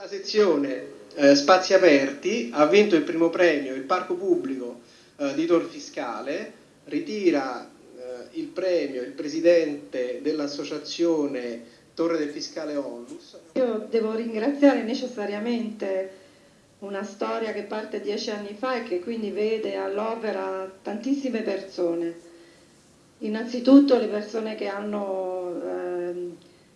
la sezione eh, Spazi Aperti ha vinto il primo premio, il parco pubblico eh, di Tor Fiscale, ritira eh, il premio il presidente dell'associazione Torre del Fiscale Onlus. Io devo ringraziare necessariamente una storia che parte dieci anni fa e che quindi vede all'opera tantissime persone. Innanzitutto le persone che hanno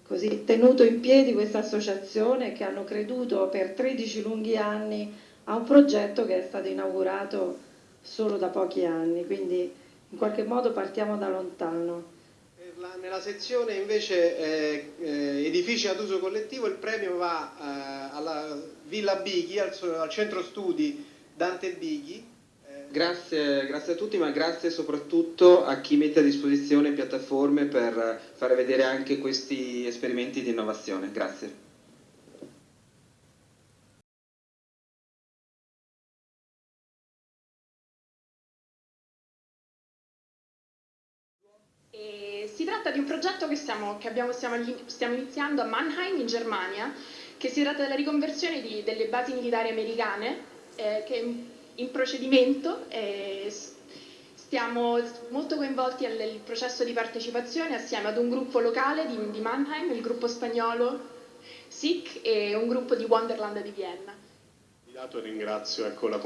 così, tenuto in piedi questa associazione che hanno creduto per 13 lunghi anni a un progetto che è stato inaugurato solo da pochi anni, quindi in qualche modo partiamo da lontano. La, nella sezione invece eh, eh, edifici ad uso collettivo il premio va eh, alla Villa Bighi, al, al, centro studi Dante Bighi. Grazie, grazie, a tutti, ma grazie soprattutto a chi mette a disposizione piattaforme per fare vedere anche questi esperimenti di innovazione. Grazie. si tratta di un progetto che, stiamo, che abbiamo, stiamo, stiamo, iniziando a Mannheim in Germania, che si tratta della riconversione di, delle basi militari americane, eh, che in procedimento. Eh, stiamo molto coinvolti nel processo di partecipazione assieme ad un gruppo locale di, di Mannheim, il gruppo spagnolo SIC e un gruppo di Wonderland di Vienna. Ringrazio ecco, la,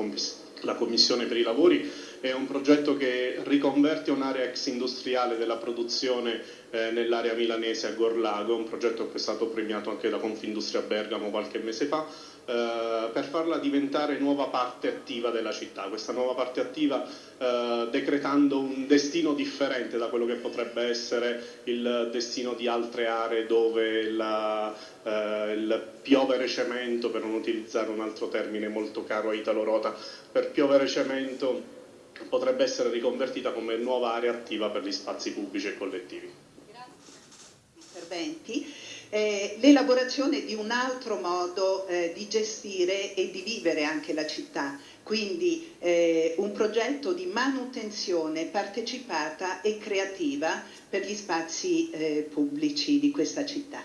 la Commissione per i lavori è un progetto che riconverte un'area ex industriale della produzione eh, nell'area milanese a Gorlago, un progetto che è stato premiato anche da Confindustria Bergamo qualche mese fa, eh, per farla diventare nuova parte attiva della città. Questa nuova parte attiva eh, decretando un destino differente da quello che potrebbe essere il destino di altre aree dove la, eh, il piovere cemento, per non utilizzare un altro termine molto caro a Italo Rota, per piovere cemento potrebbe essere riconvertita come nuova area attiva per gli spazi pubblici e collettivi. Interventi. Eh, l'elaborazione di un altro modo eh, di gestire e di vivere anche la città, quindi eh, un progetto di manutenzione partecipata e creativa per gli spazi eh, pubblici di questa città.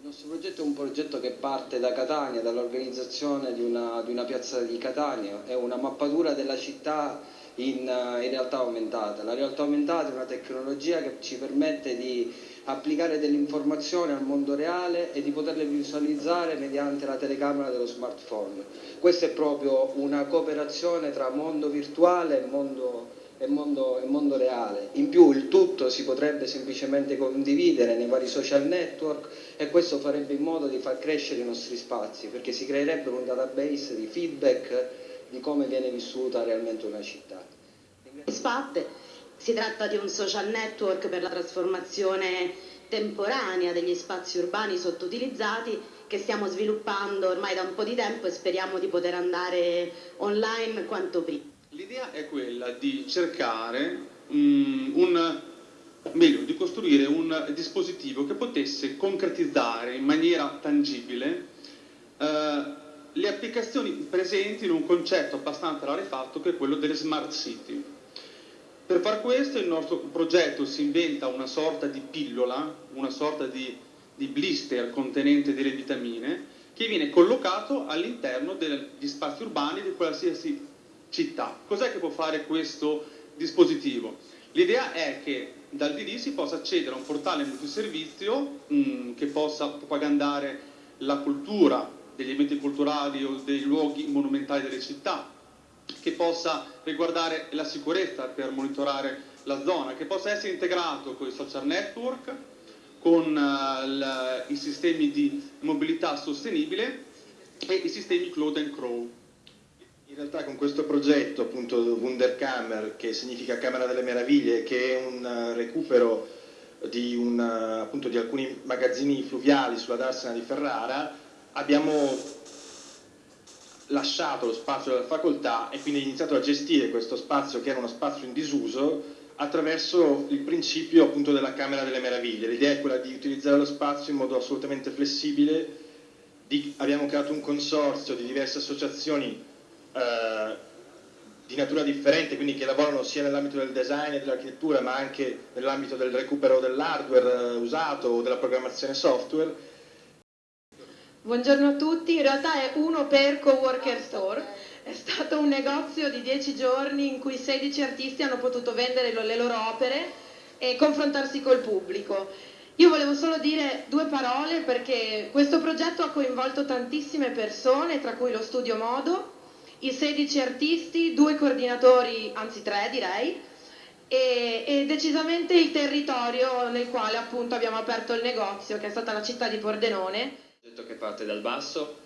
Il nostro progetto è un progetto che parte da Catania, dall'organizzazione di di una, piazza di Catania, è una mappatura della città in, in, realtà aumentata. La realtà aumentata è una tecnologia che ci permette di applicare delle informazioni al mondo reale e di poterle visualizzare mediante la telecamera dello smartphone. Questa è proprio una cooperazione tra mondo virtuale e mondo e mondo, e mondo reale. In più il tutto si potrebbe semplicemente condividere nei vari social network e questo farebbe in modo di far crescere i nostri spazi perché si creerebbe un database di feedback di come viene vissuta realmente una città. SPAT si tratta di un social network per la trasformazione temporanea degli spazi urbani sottoutilizzati che stiamo sviluppando ormai da un po' di tempo e speriamo di poter andare online quanto prima. L'idea è quella di cercare um, un, meglio, di costruire un dispositivo che potesse concretizzare in maniera tangibile uh, le applicazioni presenti in un concetto abbastanza rarefatto che è quello delle smart city. Per far questo il nostro progetto si inventa una sorta di pillola, una sorta di, di blister contenente delle vitamine che viene collocato all'interno degli spazi urbani di qualsiasi città. Cos'è che può fare questo dispositivo? L'idea è che dal DD si possa accedere a un portale multiservizio mh, mm, che possa propagandare la cultura degli eventi culturali o dei luoghi monumentali delle città, che possa riguardare la sicurezza per monitorare la zona, che possa essere integrato con i social network, con uh, i sistemi di mobilità sostenibile e i sistemi cloud and crow. Realtà con questo progetto, appunto Wunderkammer, che significa Camera delle Meraviglie, che è un eh, recupero di, un, eh, appunto, di alcuni magazzini fluviali sulla Darsena di Ferrara, abbiamo lasciato lo spazio della facoltà e quindi iniziato a gestire questo spazio che era uno spazio in disuso attraverso il principio appunto della Camera delle Meraviglie. L'idea è quella di utilizzare lo spazio in modo assolutamente flessibile, di, abbiamo creato un consorzio di diverse associazioni eh, di natura differente, quindi che lavorano sia nell'ambito del design e dell'architettura, ma anche nell'ambito del recupero dell'hardware eh, usato o della programmazione software. Buongiorno a tutti, in realtà è uno per Coworker Store, è stato un negozio di 10 giorni in cui 16 artisti hanno potuto vendere le loro opere e confrontarsi col pubblico. Io volevo solo dire due parole perché questo progetto ha coinvolto tantissime persone, tra cui lo Studio Modo, i 16 artisti, due coordinatori, anzi tre direi, e, e, decisamente il territorio nel quale appunto abbiamo aperto il negozio, che è stata la città di Pordenone progetto che parte dal basso,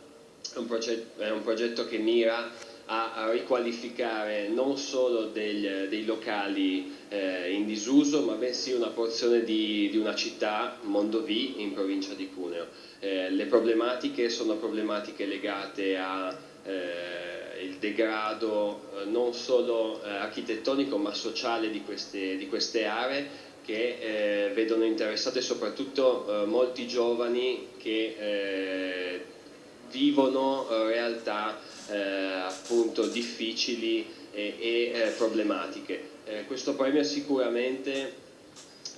è un, progetto, è un progetto che mira a, a riqualificare non solo degli, dei locali eh, in disuso, ma bensì una porzione di, di, una città, Mondovì, in provincia di Cuneo. Eh, le problematiche sono problematiche legate al eh, degrado eh, non solo eh, architettonico ma sociale di queste, di queste aree che eh, vedono interessate soprattutto molti giovani che eh, vivono eh, realtà eh, appunto difficili e, e eh, problematiche. questo premio sicuramente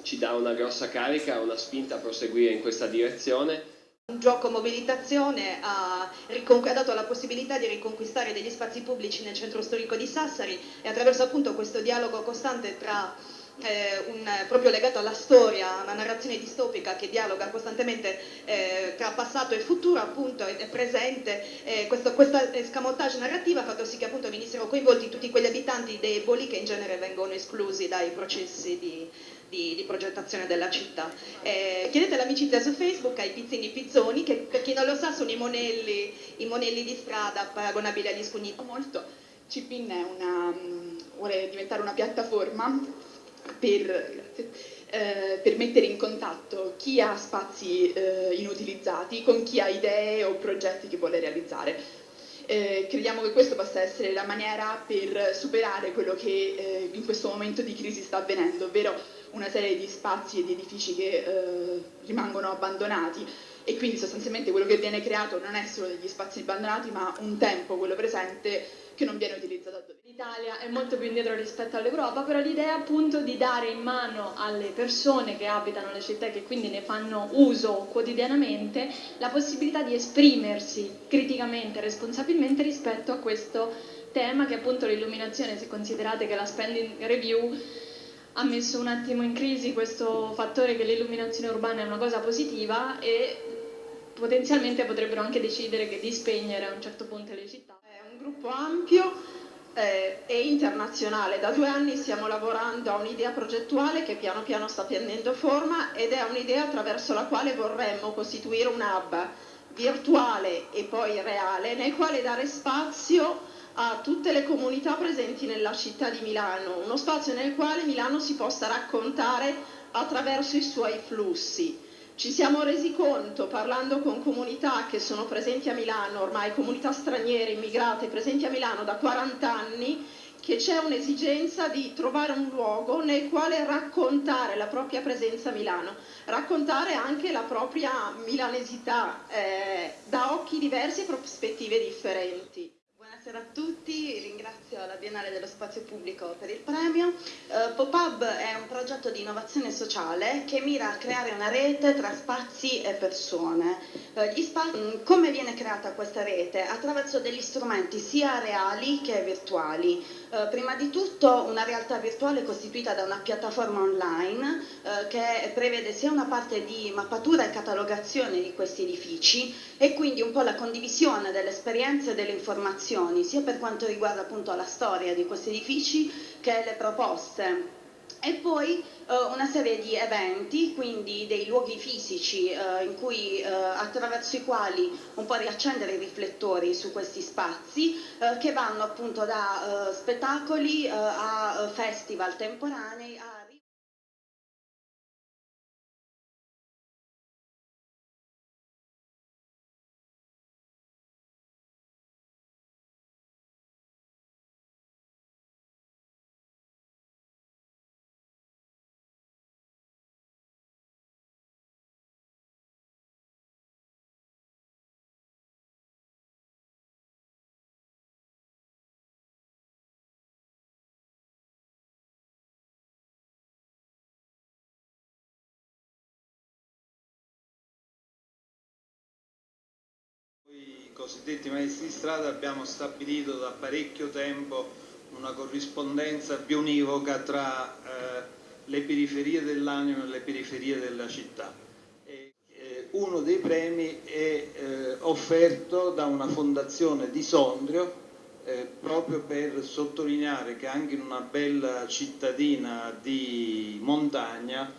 ci dà una grossa carica, una spinta a proseguire in questa direzione. Un gioco mobilitazione ha, ha, dato la possibilità di riconquistare degli spazi pubblici nel centro storico di Sassari e attraverso appunto questo dialogo costante tra eh, un, proprio legato alla storia, una narrazione distopica che dialoga costantemente eh, tra passato e futuro, appunto è, presente eh, questo, questa escamotage narrativa ha fatto sì che appunto venissero coinvolti tutti quegli abitanti deboli che in genere vengono esclusi dai processi di, di, di progettazione della città. Eh, chiedete l'amicizia su Facebook ai pizzini pizzoni, che per chi non lo sa sono i monelli, i monelli di strada paragonabili agli scugni. Molto. Cipin una, mm, vuole diventare una piattaforma per, eh, per, mettere in contatto chi ha spazi eh, inutilizzati con chi ha idee o progetti che vuole realizzare. Eh, crediamo che questa possa essere la maniera per superare quello che eh, in questo momento di crisi sta avvenendo, ovvero una serie di spazi e di edifici che eh, rimangono abbandonati e quindi sostanzialmente quello che viene creato non è solo degli spazi abbandonati ma un tempo, quello presente, che non viene utilizzato L'Italia è molto più indietro rispetto all'Europa, però l'idea appunto di dare in mano alle persone che abitano le città e che quindi ne fanno uso quotidianamente la possibilità di esprimersi criticamente, responsabilmente rispetto a questo tema che appunto l'illuminazione, se considerate che la spending review ha messo un attimo in crisi questo fattore che l'illuminazione urbana è una cosa positiva e potenzialmente potrebbero anche decidere che di spegnere a un certo punto le città. Un gruppo ampio eh, e internazionale. Da due anni stiamo lavorando a un'idea progettuale che piano piano sta prendendo forma ed è un'idea attraverso la quale vorremmo costituire un hub virtuale e poi reale nel quale dare spazio a tutte le comunità presenti nella città di Milano, uno spazio nel quale Milano si possa raccontare attraverso i suoi flussi. Ci siamo resi conto, parlando con comunità che sono presenti a Milano, ormai comunità straniere, immigrate, presenti a Milano da 40 anni, che c'è un'esigenza di trovare un luogo nel quale raccontare la propria presenza a Milano, raccontare anche la propria milanesità eh, da occhi diversi e prospettive differenti. Buonasera a tutti, ringrazio la Biennale dello Spazio Pubblico per il premio. Uh, PopUb è un progetto di innovazione sociale che mira a creare una rete tra spazi e persone. Uh, spazi, mm, come viene creata questa rete? Attraverso degli strumenti sia reali che virtuali. Uh, prima di tutto una realtà virtuale costituita da una piattaforma online che prevede sia una parte di mappatura e catalogazione di questi edifici e quindi un po' la condivisione delle esperienze e delle informazioni sia per quanto riguarda appunto la storia di questi edifici che le proposte e poi eh, una serie di eventi, quindi dei luoghi fisici eh, cui, eh, attraverso i quali un po' riaccendere i riflettori su questi spazi eh, che vanno appunto da eh, spettacoli eh, a festival temporanei a cosiddetti maestri di strada abbiamo stabilito da parecchio tempo una corrispondenza bionivoca tra eh, le periferie dell'anima e le periferie della città. E, eh, uno dei premi è eh, offerto da una fondazione di Sondrio eh, proprio per sottolineare che anche in una bella cittadina di montagna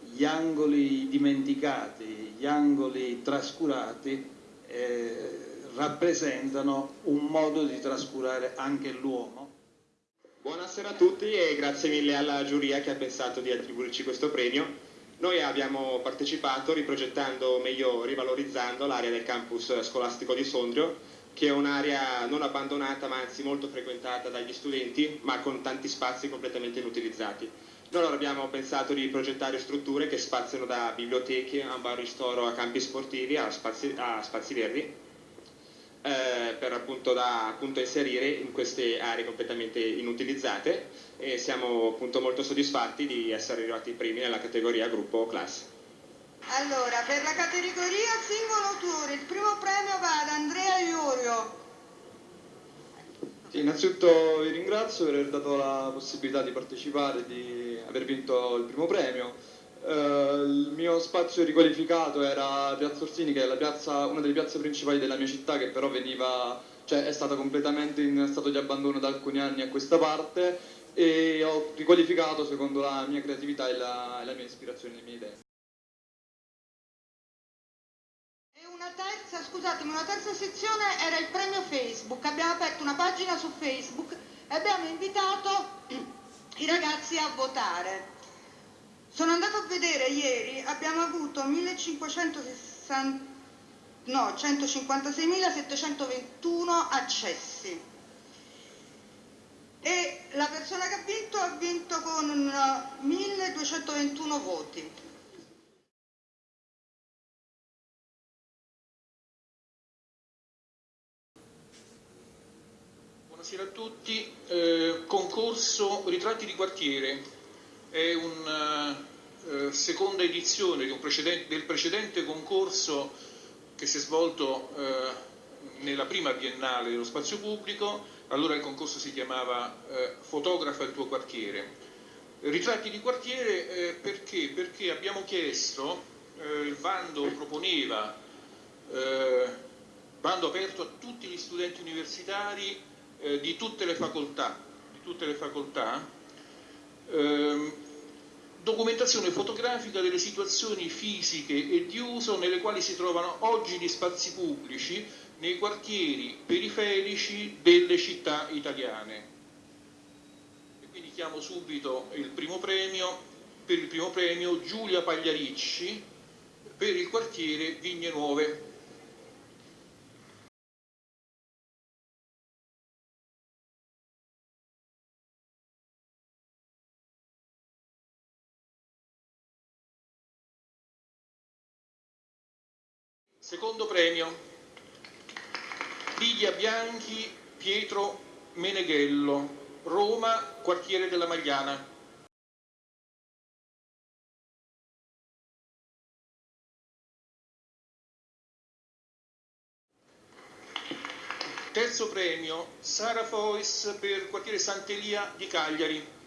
gli angoli dimenticati, gli angoli trascurati eh, rappresentano un modo di trascurare anche l'uomo. Buonasera a tutti e grazie mille alla giuria che ha pensato di attribuirci questo premio. Noi abbiamo partecipato riprogettando, meglio rivalorizzando l'area del campus scolastico di Sondrio, che è un'area non abbandonata ma anzi molto frequentata dagli studenti, ma con tanti spazi completamente inutilizzati. Noi allora abbiamo pensato di progettare strutture che spaziano da biblioteche a un bar ristoro a campi sportivi a spazi, a spazi verdi eh, per appunto, da appunto, inserire in queste aree completamente inutilizzate e siamo appunto molto soddisfatti di essere arrivati primi nella categoria gruppo classe. Allora, per la categoria singolo autore il primo premio va ad Andrea Iorio. Sì, innanzitutto vi ringrazio per aver dato la possibilità di partecipare, di aver vinto il primo premio. Uh, il mio spazio riqualificato era Piazza Orsini, che è piazza, una delle piazze principali della mia città, che però veniva, cioè, è stata completamente in stato di abbandono da alcuni anni a questa parte e ho riqualificato secondo la mia creatività e la, la mia ispirazione, le mie idee. Scusatemi, una terza sezione era il premio Facebook. Abbiamo aperto una pagina su Facebook e abbiamo invitato i ragazzi a votare. Sono andato a vedere ieri, abbiamo avuto 1560, no, 156.721 accessi e la persona che ha vinto ha vinto con 1221 voti. Buonasera a tutti, eh, concorso Ritratti di quartiere, è una eh, seconda edizione precedente, del precedente concorso che si è svolto eh, nella prima biennale dello spazio pubblico, allora il concorso si chiamava eh, Fotografa il tuo quartiere. Ritratti di quartiere eh, perché? Perché abbiamo chiesto, eh, il bando proponeva, eh, bando aperto a tutti gli studenti universitari di tutte le facoltà, tutte le facoltà ehm, documentazione fotografica delle situazioni fisiche e di uso nelle quali si trovano oggi gli spazi pubblici nei quartieri periferici delle città italiane. E quindi chiamo subito il primo premio, per il primo premio Giulia Pagliaricci per il quartiere Vigne Nuove. Secondo premio, Lidia Bianchi, Pietro Meneghello, Roma, quartiere della Magliana. Terzo premio, Sara Fois per quartiere Sant'Elia di Cagliari.